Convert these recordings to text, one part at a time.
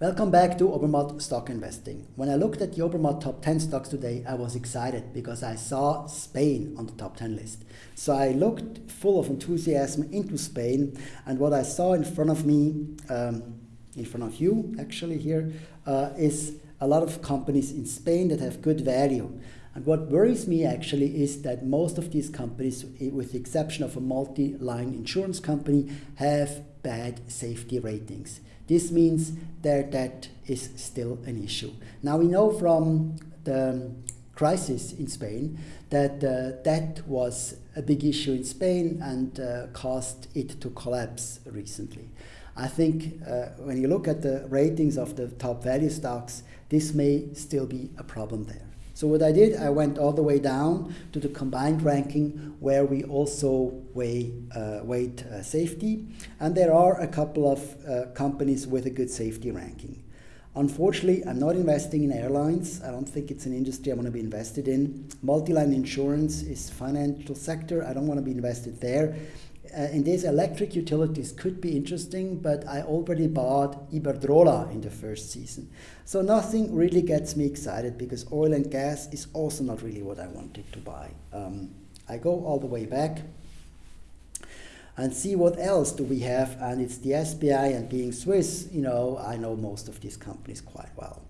Welcome back to Obermatt Stock Investing. When I looked at the Obermatt top 10 stocks today, I was excited because I saw Spain on the top 10 list. So I looked full of enthusiasm into Spain, and what I saw in front of me, um, in front of you actually here, uh, is a lot of companies in Spain that have good value. And what worries me actually is that most of these companies, with the exception of a multi-line insurance company, have bad safety ratings. This means their debt is still an issue. Now we know from the crisis in Spain that uh, debt was a big issue in Spain and uh, caused it to collapse recently. I think uh, when you look at the ratings of the top value stocks, this may still be a problem there. So what I did, I went all the way down to the combined ranking where we also weigh uh, weight uh, safety. And there are a couple of uh, companies with a good safety ranking. Unfortunately, I'm not investing in airlines. I don't think it's an industry I want to be invested in. Multi-line insurance is financial sector. I don't want to be invested there uh, in these electric utilities could be interesting, but I already bought Iberdrola in the first season. So nothing really gets me excited because oil and gas is also not really what I wanted to buy. Um, I go all the way back and see what else do we have and it's the SPI and being Swiss, you know, I know most of these companies quite well.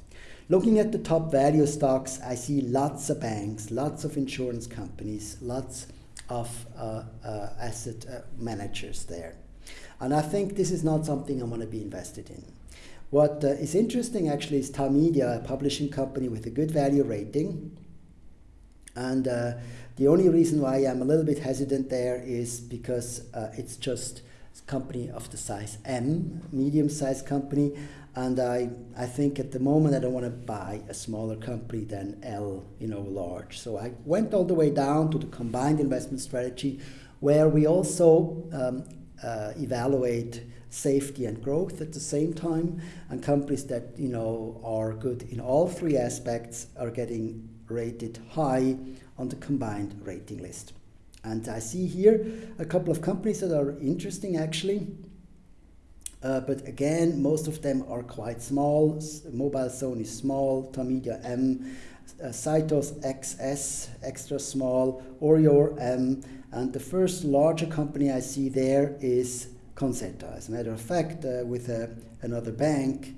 Looking at the top value stocks, I see lots of banks, lots of insurance companies, lots of uh, uh, asset uh, managers there. And I think this is not something I want to be invested in. What is interesting actually is Tamedia, a publishing company with a good value rating. And the only reason why I'm a little bit hesitant there is because it's just company of the size M, medium-sized company, and I, I think at the moment I don't want to buy a smaller company than L, you know, large. So I went all the way down to the combined investment strategy where we also um, uh, evaluate safety and growth at the same time and companies that you know are good in all three aspects are getting rated high on the combined rating list and I see here a couple of companies that are interesting actually uh, but again, most of them are quite small. Mobilezone is small, Tamedia M, uh, Cytos XS, extra small, Orior M, and the first larger company I see there is Conzzeta. As a matter of fact, uh, with uh, another bank,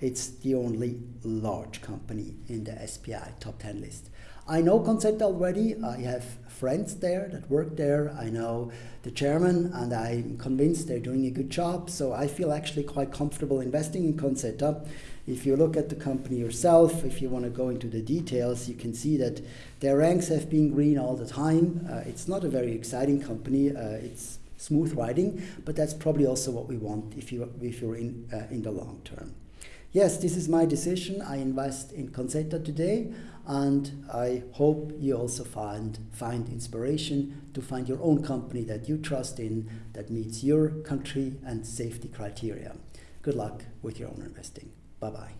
it's the only large company in the SPI top 10 list. I know Conzzeta already. I have friends there that work there. I know the chairman, and I'm convinced they're doing a good job. So I feel actually quite comfortable investing in Conzzeta. If you look at the company yourself, if you want to go into the details, you can see that their ranks have been green all the time. Uh, it's not a very exciting company. Uh, it's smooth riding, but that's probably also what we want if you if you're in uh, in the long term. Yes, this is my decision. I invest in Conzzeta today and I hope you also find, find inspiration to find your own company that you trust in that meets your country and safety criteria. Good luck with your own investing. Bye-bye.